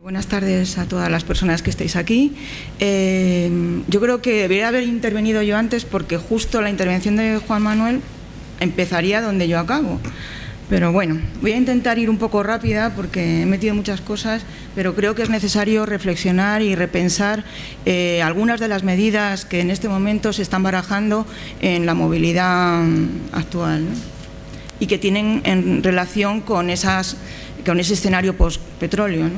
Buenas tardes a todas las personas que estáis aquí. Eh, yo creo que debería haber intervenido yo antes porque justo la intervención de Juan Manuel empezaría donde yo acabo. Pero bueno, voy a intentar ir un poco rápida porque he metido muchas cosas, pero creo que es necesario reflexionar y repensar eh, algunas de las medidas que en este momento se están barajando en la movilidad actual y que tienen en relación con, esas, con ese escenario post-petróleo.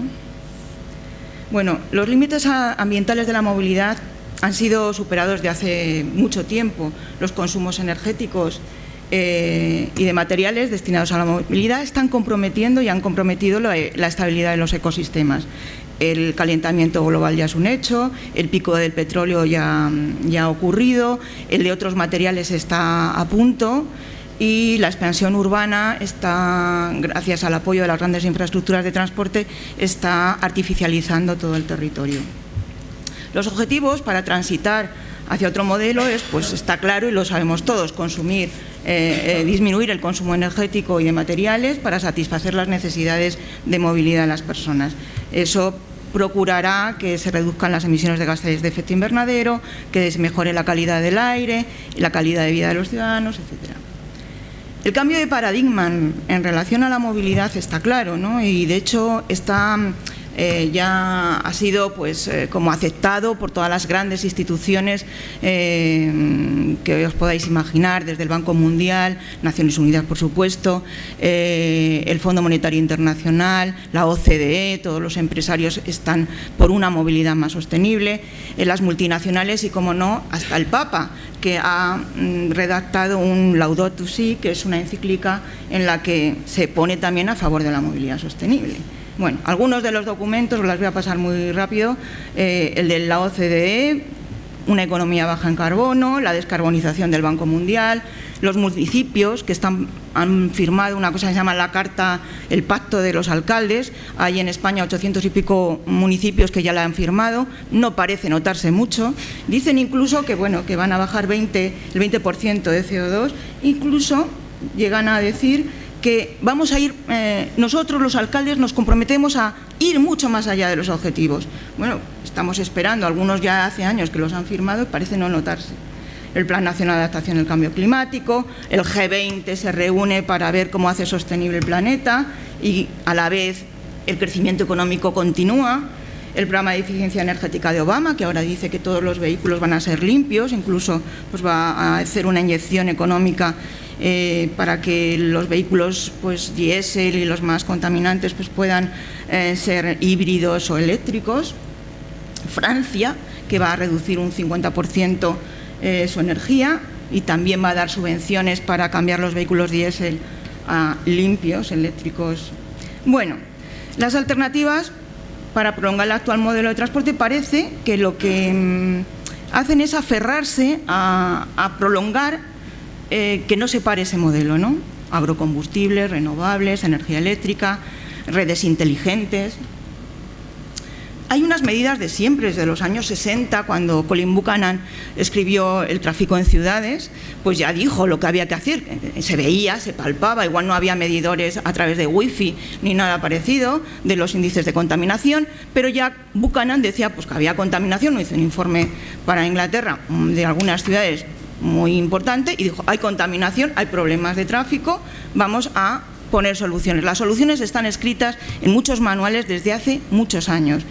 Bueno, los límites ambientales de la movilidad han sido superados de hace mucho tiempo. Los consumos energéticos eh, y de materiales destinados a la movilidad están comprometiendo y han comprometido la, estabilidad de los ecosistemas. El calentamiento global ya es un hecho, el pico del petróleo ya, ya ha ocurrido, el de otros materiales está a punto y la expansión urbana está, gracias al apoyo de las grandes infraestructuras de transporte, está artificializando todo el territorio. Los objetivos para transitar hacia otro modelo es, pues está claro y lo sabemos todos, consumir, eh, eh, disminuir el consumo energético y de materiales para satisfacer las necesidades de movilidad de las personas. Eso procurará que se reduzcan las emisiones de gases de efecto invernadero, que se mejore la calidad del aire, la calidad de vida de los ciudadanos, etcétera. El cambio de paradigma en relación a la movilidad está claro, ¿no? y de hecho está eh, ya ha sido pues eh, como aceptado por todas las grandes instituciones eh, que os podáis imaginar, desde el Banco Mundial, Naciones Unidas por supuesto, el Fondo Monetario Internacional, la OCDE, todos los empresarios están por una movilidad más sostenible, las multinacionales y como no, hasta el Papa que ha mm, redactado un Laudato Si, que es una encíclica en la que se pone también a favor de la movilidad sostenible. Bueno, algunos de los documentos, os las voy a pasar muy rápido, eh, el de la OCDE, una economía baja en carbono, la descarbonización del Banco Mundial, los municipios que están, han firmado una cosa que se llama la Carta, el Pacto de los Alcaldes, hay en España 800 y pico municipios que ya la han firmado, no parece notarse mucho, dicen incluso que, bueno, que van a bajar 20, el 20% de CO2, incluso llegan a decir que vamos a ir, eh, nosotros los alcaldes nos comprometemos a ir mucho más allá de los objetivos. Bueno, estamos esperando, algunos ya hace años que los han firmado y parece no notarse. El Plan Nacional de Adaptación al Cambio Climático, el G20 se reúne para ver cómo hace sostenible el planeta y a la vez el crecimiento económico continúa, el programa de eficiencia energética de Obama, que ahora dice que todos los vehículos van a ser limpios, incluso pues, va a hacer una inyección económica eh, para que los vehículos pues, diésel y los más contaminantes pues, puedan eh, ser híbridos o eléctricos. Francia, que va a reducir un 50% eh, su energía y también va a dar subvenciones para cambiar los vehículos diésel a limpios, eléctricos. Bueno, las alternativas para prolongar el actual modelo de transporte parece que lo que mm, hacen es aferrarse a prolongar eh, que no se pare ese modelo, ¿no? Agrocombustibles, renovables, energía eléctrica, redes inteligentes. Hay unas medidas de siempre, desde los años 60, cuando Colin Buchanan escribió El tráfico en ciudades, pues ya dijo lo que había que hacer. Se veía, se palpaba, igual no había medidores a través de wifi ni nada parecido de los índices de contaminación, pero ya Buchanan decía pues, que había contaminación, no hizo un informe para Inglaterra de algunas ciudades muy importante y dijo, hay contaminación, hay problemas de tráfico, vamos a poner soluciones. Las soluciones están escritas en muchos manuales desde hace muchos años.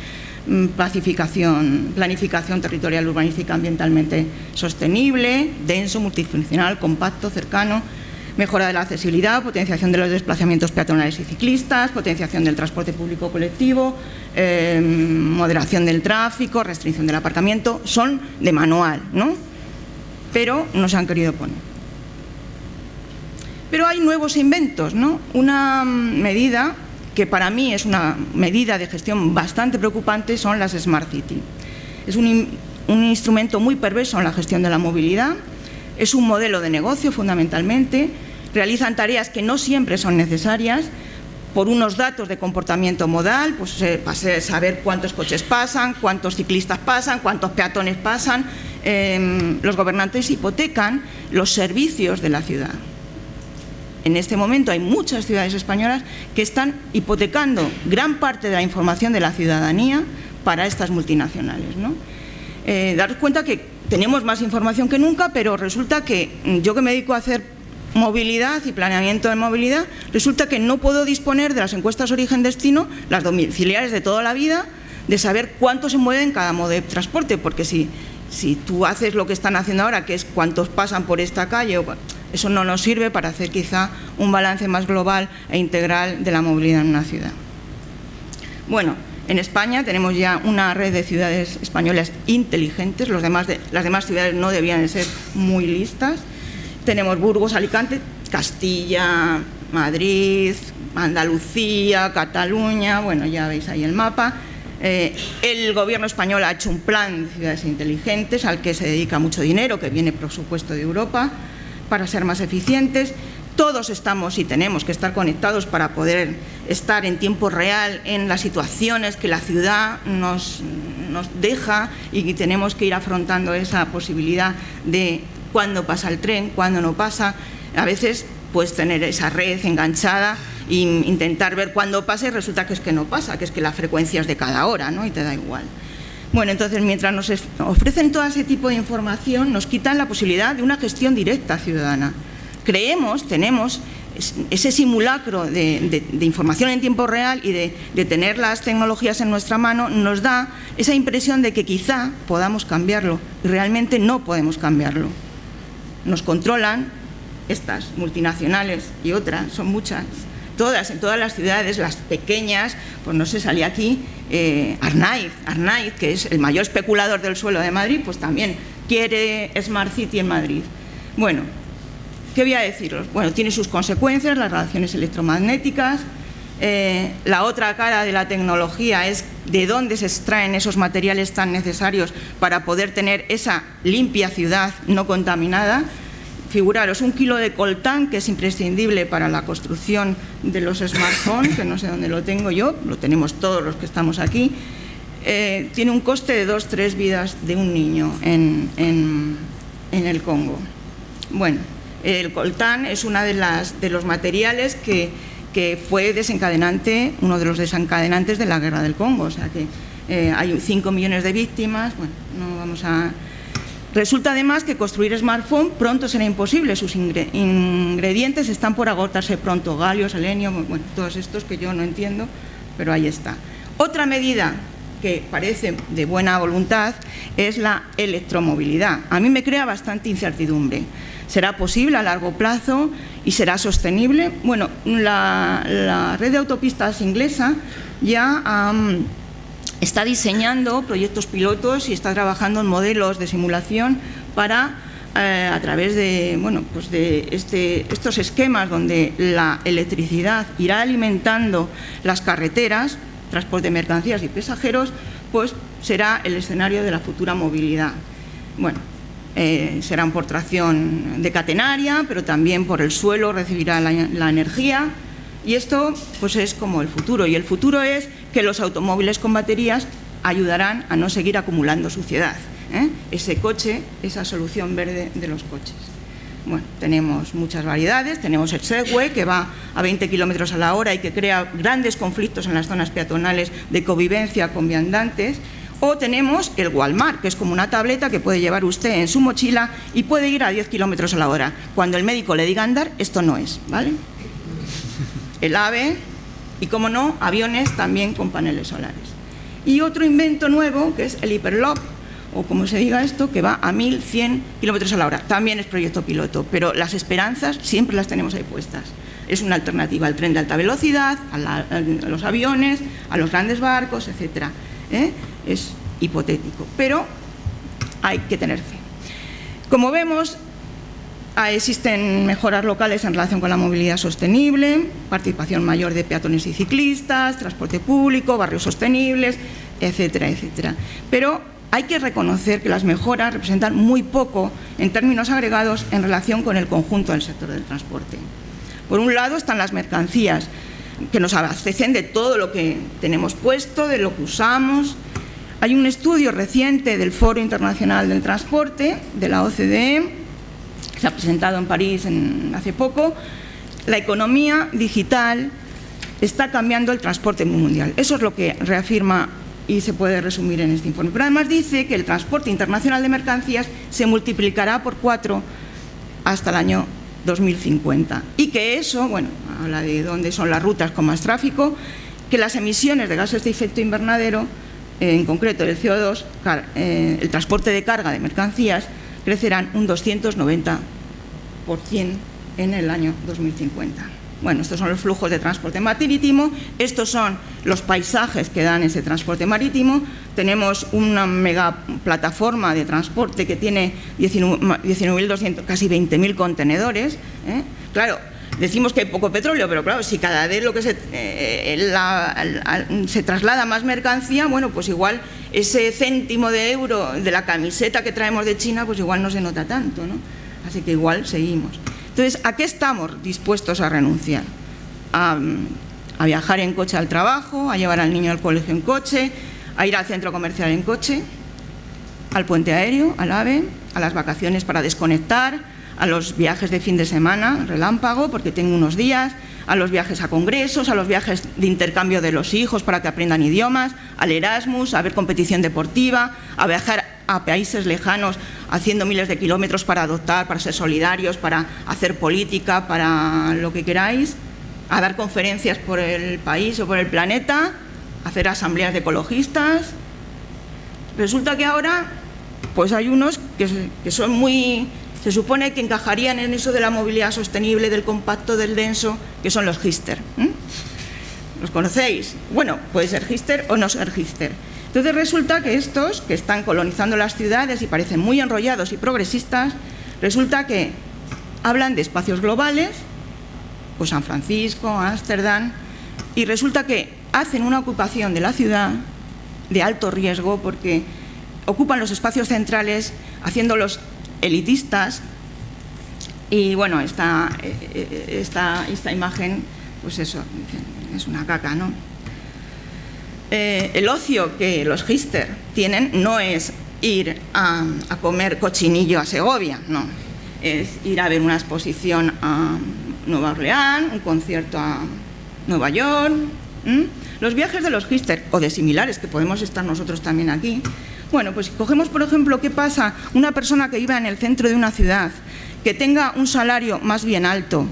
Mm, pacificación, planificación territorial urbanística ambientalmente sostenible, denso, multifuncional, compacto, cercano, mejora de la accesibilidad, potenciación de los desplazamientos peatonales y ciclistas, potenciación del transporte público colectivo, eh, moderación del tráfico, restricción del aparcamiento, son de manual, ¿no? pero no se han querido poner. Pero hay nuevos inventos, ¿no? Una medida que para mí es una medida de gestión bastante preocupante son las Smart City. Es un, instrumento muy perverso en la gestión de la movilidad, es un modelo de negocio fundamentalmente, realizan tareas que no siempre son necesarias, por unos datos de comportamiento modal, pues eh, saber cuántos coches pasan, cuántos ciclistas pasan, cuántos peatones pasan, Em, los gobernantes hipotecan los servicios de la ciudad. En este momento hay muchas ciudades españolas que están hipotecando gran parte de la información de la ciudadanía para estas multinacionales. ¿no? Eh, daros cuenta que tenemos más información que nunca, pero resulta que mm, yo que me dedico a hacer movilidad y planeamiento de movilidad, resulta que no puedo disponer de las encuestas origen-destino, las domiciliares de toda la vida, de saber cuánto se mueve en cada modo de transporte, porque si, si tú haces lo que están haciendo ahora, que es cuántos pasan por esta calle, eso no nos sirve para hacer quizá un balance más global e integral de la movilidad en una ciudad. Bueno, en España tenemos ya una red de ciudades españolas inteligentes, las demás ciudades no debían de ser muy listas. Tenemos Burgos, Alicante, Castilla, Madrid, Andalucía, Cataluña, bueno, ya veis ahí el mapa. Eh, el gobierno español ha hecho un plan de ciudades inteligentes al que se dedica mucho dinero, que viene por supuesto de Europa, para ser más eficientes. Todos estamos y tenemos que estar conectados para poder estar en tiempo real en las situaciones que la ciudad nos, deja y tenemos que ir afrontando esa posibilidad de cuándo pasa el tren, cuándo no pasa. A veces puedes tener esa red enganchada e intentar ver cuándo pasa y resulta que es que no pasa, que es que la frecuencia es de cada hora ¿no? y te da igual. Bueno, entonces mientras nos ofrecen todo ese tipo de información nos quitan la posibilidad de una gestión directa ciudadana. Creemos, tenemos ese simulacro de, información en tiempo real y de, tener las tecnologías en nuestra mano nos da esa impresión de que quizá podamos cambiarlo. Y realmente no podemos cambiarlo. Nos controlan estas multinacionales y otras, son muchas, todas, en todas las ciudades, las pequeñas, pues no se salía aquí, eh, Arnaiz, Arnaiz, que es el mayor especulador del suelo de Madrid, pues también quiere Smart City en Madrid. Bueno, ¿Qué voy a deciros? Bueno, tiene sus consecuencias, las relaciones electromagnéticas, eh, la otra cara de la tecnología es de dónde se extraen esos materiales tan necesarios para poder tener esa limpia ciudad no contaminada. Figuraros, un kilo de coltán, que es imprescindible para la construcción de los smartphones, que no sé dónde lo tengo yo, lo tenemos todos los que estamos aquí, eh, tiene un coste de dos, tres vidas de un niño en, en el Congo. Bueno, el coltán es uno de, de los materiales que, fue desencadenante, uno de los desencadenantes de la guerra del Congo, o sea que eh, hay 5 millones de víctimas, bueno, no vamos a... Resulta además que construir smartphone pronto será imposible, sus ingredientes están por agotarse pronto, galio, selenio, bueno, todos estos que yo no entiendo, pero ahí está. Otra medida que parece de buena voluntad es la electromovilidad. A mí me crea bastante incertidumbre. ¿Será posible a largo plazo y será sostenible? Bueno, la, red de autopistas inglesa ya está diseñando proyectos pilotos y está trabajando en modelos de simulación para eh, a través de, bueno, pues de este, estos esquemas donde la electricidad irá alimentando las carreteras, transporte de mercancías y pasajeros, pues será el escenario de la futura movilidad. Bueno, eh, serán por tracción de catenaria, pero también por el suelo recibirá la, energía y esto pues es como el futuro y el futuro es que los automóviles con baterías ayudarán a no seguir acumulando suciedad. ¿eh? Ese coche, esa solución verde de los coches. Bueno, tenemos muchas variedades, tenemos el Segway que va a 20 kilómetros a la hora y que crea grandes conflictos en las zonas peatonales de convivencia con viandantes, o tenemos el Walmart, que es como una tableta que puede llevar usted en su mochila y puede ir a 10 kilómetros a la hora. Cuando el médico le diga andar, esto no es, ¿vale? El AVE y, como no, aviones también con paneles solares. Y otro invento nuevo, que es el Hyperloop, o como se diga esto, que va a 1100 kilómetros a la hora. También es proyecto piloto, pero las esperanzas siempre las tenemos ahí puestas. Es una alternativa al tren de alta velocidad, a, los aviones, a los grandes barcos, etcétera. ¿eh? es hipotético, pero hay que tener fe. Como vemos, existen mejoras locales en relación con la movilidad sostenible, participación mayor de peatones y ciclistas, transporte público, barrios sostenibles, etcétera, etcétera. Pero hay que reconocer que las mejoras representan muy poco en términos agregados en relación con el conjunto del sector del transporte. Por un lado están las mercancías, que nos abastecen de todo lo que tenemos puesto, de lo que usamos, hay un estudio reciente del Foro Internacional del Transporte, de la OCDE, se ha presentado en París hace poco, la economía digital está cambiando el transporte mundial. Eso es lo que reafirma y se puede resumir en este informe. Pero además dice que el transporte internacional de mercancías se multiplicará por cuatro hasta el año 2050 y que eso, bueno, habla de dónde son las rutas con más tráfico, que las emisiones de gases de efecto invernadero, en concreto el CO2, eh, el transporte de carga de mercancías, crecerán un 290% en el año 2050. Bueno, estos son los flujos de transporte marítimo, estos son los paisajes que dan ese transporte marítimo. Tenemos una mega plataforma de transporte que tiene 19.200, casi 20.000 contenedores. ¿eh? Claro, decimos que hay poco petróleo, pero claro, si cada vez lo que se, eh, se traslada más mercancía, bueno, pues igual ese céntimo de euro de la camiseta que traemos de China, pues igual no se nota tanto, ¿no? Así que igual seguimos. Entonces, ¿a qué estamos dispuestos a renunciar? A, viajar en coche al trabajo, a llevar al niño al colegio en coche, a ir al centro comercial en coche, al puente aéreo, al AVE, a las vacaciones para desconectar, a los viajes de fin de semana, relámpago, porque tengo unos días, a los viajes a congresos, a los viajes de intercambio de los hijos para que aprendan idiomas, al Erasmus, a ver competición deportiva, a viajar a países lejanos haciendo miles de kilómetros para adoptar, para ser solidarios, para hacer política, para lo que queráis, a dar conferencias por el país o por el planeta, hacer asambleas de ecologistas. Resulta que ahora pues hay unos que, son muy... se supone que encajarían en eso de la movilidad sostenible, del compacto, del denso, que son los Gister. ¿Los conocéis? Bueno, puede ser Gister o no ser Gister. Entonces resulta que estos, que están colonizando las ciudades y parecen muy enrollados y progresistas, resulta que hablan de espacios globales, pues San Francisco, Ámsterdam, y resulta que hacen una ocupación de la ciudad de alto riesgo porque ocupan los espacios centrales haciéndolos elitistas y bueno, esta, eh, eh, esta, esta imagen, pues eso, es una caca, ¿no? Eh, el ocio que los Gister tienen no es ir a, comer cochinillo a Segovia, no. Es ir a ver una exposición a Nueva Orleans, un concierto a Nueva York. Los viajes de los Gister, o de similares, que podemos estar nosotros también aquí. Bueno, pues si cogemos, por ejemplo, qué pasa una persona que viva en el centro de una ciudad, que tenga un salario más bien alto,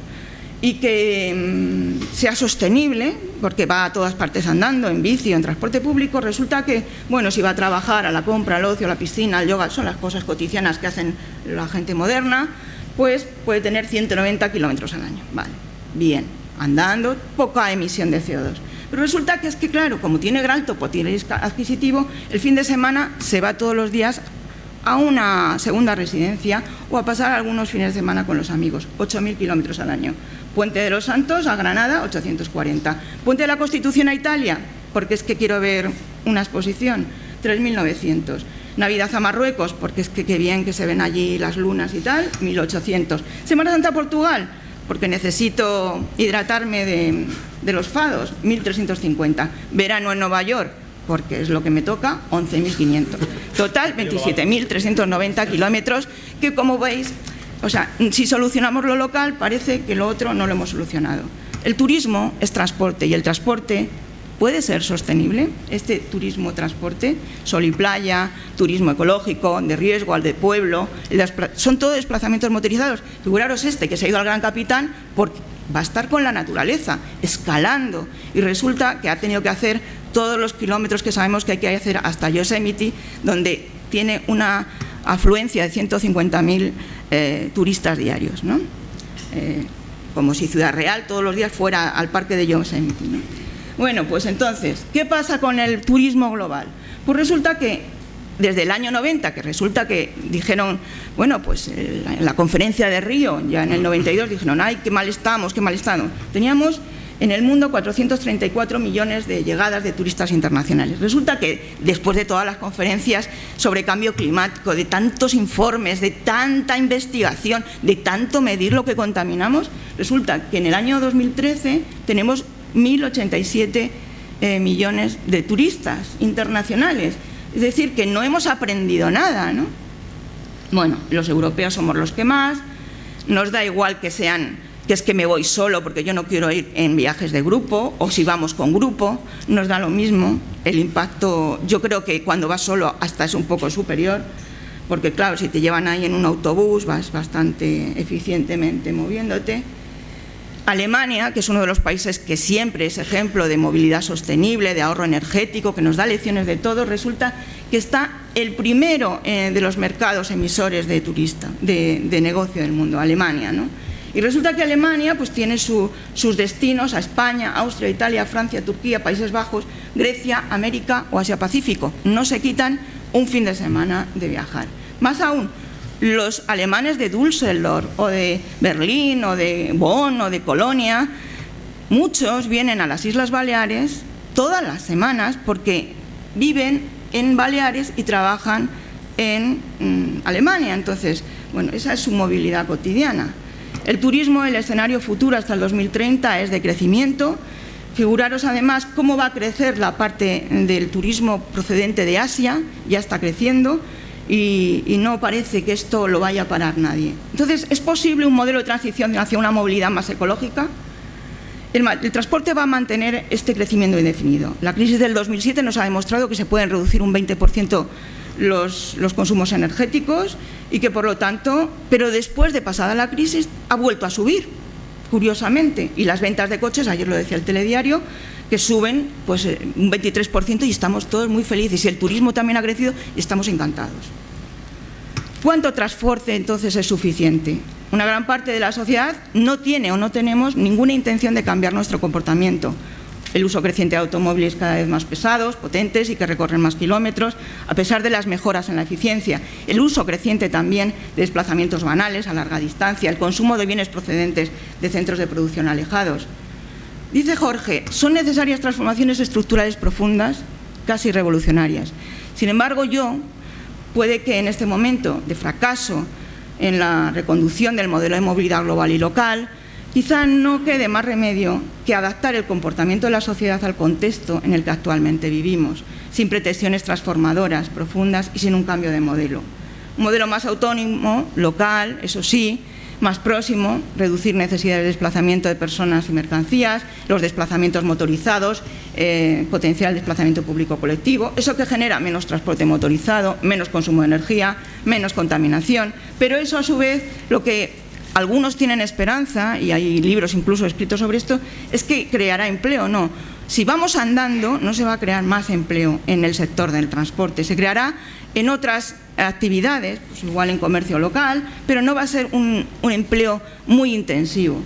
y que mm, sea sostenible, porque va a todas partes andando, en bici, en transporte público, resulta que, bueno, si va a trabajar a la compra, al ocio, a la piscina, al yoga, son las cosas cotidianas que hacen la gente moderna, pues puede tener 190 kilómetros al año. Vale, bien, andando, poca emisión de CO2. Pero resulta que es que, claro, como tiene gran poder adquisitivo, el fin de semana se va todos los días a una segunda residencia o a pasar algunos fines de semana con los amigos, 8.000 kilómetros al año. Puente de los Santos a Granada, 840. Puente de la Constitución a Italia, porque es que quiero ver una exposición, 3.900. Navidad a Marruecos, porque es que qué bien que se ven allí las lunas y tal, 1.800. Semana Santa a Portugal, porque necesito hidratarme de, de los fados, 1.350. Verano en Nueva York, porque es lo que me toca, 11.500. Total, 27.390 kilómetros, que como veis o sea, si solucionamos lo local, parece que lo otro no lo hemos solucionado. El turismo es transporte y el transporte puede ser sostenible. Este turismo-transporte, sol y playa, turismo ecológico, de riesgo, al de pueblo, son todos desplazamientos motorizados. Figuraros este que se ha ido al Gran Capitán porque va a estar con la naturaleza, escalando, y resulta que ha tenido que hacer todos los kilómetros que sabemos que hay que hacer hasta Yosemite, donde tiene una afluencia de 150.000 eh, turistas diarios, ¿no? Eh, como si Ciudad Real todos los días fuera al parque de Yosemite. Bueno, pues entonces, ¿qué pasa con el turismo global? Pues resulta que desde el año 90, que resulta que dijeron, bueno, pues en la conferencia de Río, ya en el 92, dijeron, ay, qué mal estamos, qué mal estamos. Teníamos en el mundo 434 millones de llegadas de turistas internacionales. Resulta que después de todas las conferencias sobre cambio climático, de tantos informes, de tanta investigación, de tanto medir lo que contaminamos, resulta que en el año 2013 tenemos 1.087 eh, millones de turistas internacionales. Es decir, que no hemos aprendido nada, ¿no? Bueno, los europeos somos los que más, nos da igual que sean que es que me voy solo porque yo no quiero ir en viajes de grupo, o si vamos con grupo, nos da lo mismo. El impacto, yo creo que cuando vas solo hasta es un poco superior, porque claro, si te llevan ahí en un autobús vas bastante eficientemente moviéndote. Alemania, que es uno de los países que siempre es ejemplo de movilidad sostenible, de ahorro energético, que nos da lecciones de todo, resulta que está el primero eh, de los mercados emisores de turista, de, negocio del mundo, Alemania. ¿no? Y resulta que Alemania pues, tiene sus destinos a España, Austria, Italia, Francia, Turquía, Países Bajos, Grecia, América o Asia-Pacífico. No se quitan un fin de semana de viajar. Más aún, los alemanes de Düsseldorf o de Berlín o de Bonn o de Colonia, muchos vienen a las Islas Baleares todas las semanas porque viven en Baleares y trabajan en mm, Alemania. Entonces, bueno, esa es su movilidad cotidiana. El turismo, el escenario futuro hasta el 2030 es de crecimiento. Figuraros además cómo va a crecer la parte del turismo procedente de Asia, ya está creciendo y, no parece que esto lo vaya a parar nadie. Entonces, ¿es posible un modelo de transición hacia una movilidad más ecológica? El, el, transporte va a mantener este crecimiento indefinido. La crisis del 2007 nos ha demostrado que se pueden reducir un 20% los, los, consumos energéticos y que por lo tanto, pero después de pasada la crisis, ha vuelto a subir, curiosamente. Y las ventas de coches, ayer lo decía el telediario, que suben pues, eh, un 23% y estamos todos muy felices. Y el turismo también ha crecido y estamos encantados. ¿Cuánto transporte entonces es suficiente? Una gran parte de la sociedad no tiene o no tenemos ninguna intención de cambiar nuestro comportamiento el uso creciente de automóviles cada vez más pesados, potentes y que recorren más kilómetros, a pesar de las mejoras en la eficiencia, el uso creciente también de desplazamientos banales a larga distancia, el consumo de bienes procedentes de centros de producción alejados. Dice Jorge, son necesarias transformaciones estructurales profundas, casi revolucionarias. Sin embargo, yo puede que en este momento de fracaso en la reconducción del modelo de movilidad global y local, Quizá no quede más remedio que adaptar el comportamiento de la sociedad al contexto en el que actualmente vivimos, sin pretensiones transformadoras profundas y sin un cambio de modelo. Un modelo más autónomo, local, eso sí, más próximo, reducir necesidades de desplazamiento de personas y mercancías, los desplazamientos motorizados, eh, potencial desplazamiento público colectivo, eso que genera menos transporte motorizado, menos consumo de energía, menos contaminación, pero eso a su vez lo que algunos tienen esperanza, y hay libros incluso escritos sobre esto, es que creará empleo. No, si vamos andando no se va a crear más empleo en el sector del transporte, se creará en otras actividades, pues igual en comercio local, pero no va a ser un, un empleo muy intensivo.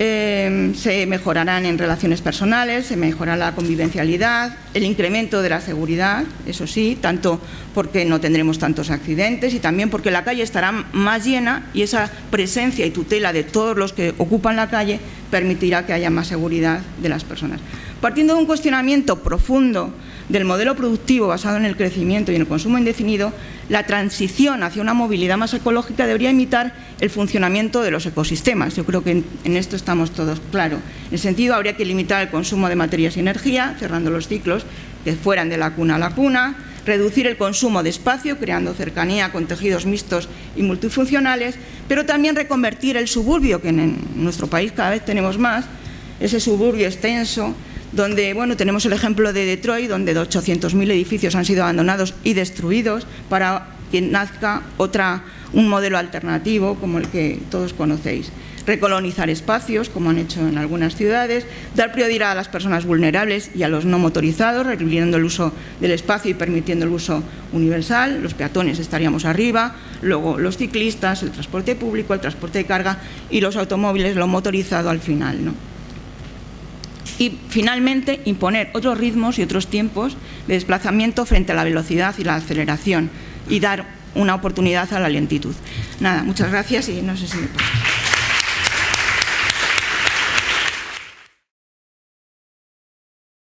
Eh, se mejorarán en relaciones personales, se mejorará la convivencialidad, el incremento de la seguridad, eso sí, tanto porque no tendremos tantos accidentes y también porque la calle estará más llena y esa presencia y tutela de todos los que ocupan la calle permitirá que haya más seguridad de las personas. Partiendo de un cuestionamiento profundo del modelo productivo basado en el crecimiento y en el consumo indefinido, la transición hacia una movilidad más ecológica debería imitar el funcionamiento de los ecosistemas. Yo creo que en, esto estamos todos claros. En ese sentido, habría que limitar el consumo de materias y energía, cerrando los ciclos que fueran de la cuna a la cuna, reducir el consumo de espacio, creando cercanía con tejidos mixtos y multifuncionales, pero también reconvertir el suburbio, que en nuestro país cada vez tenemos más, ese suburbio extenso, donde bueno, tenemos el ejemplo de Detroit, donde 800.000 edificios han sido abandonados y destruidos para que nazca otra, un modelo alternativo como el que todos conocéis. Recolonizar espacios, como han hecho en algunas ciudades, dar prioridad a las personas vulnerables y a los no motorizados, requiriendo el uso del espacio y permitiendo el uso universal, los peatones estaríamos arriba, luego los ciclistas, el transporte público, el transporte de carga y los automóviles, lo motorizado al final. ¿no? y finalmente imponer otros ritmos y otros tiempos de desplazamiento frente a la velocidad y la aceleración y dar una oportunidad a la lentitud. Nada, muchas gracias y no sé si me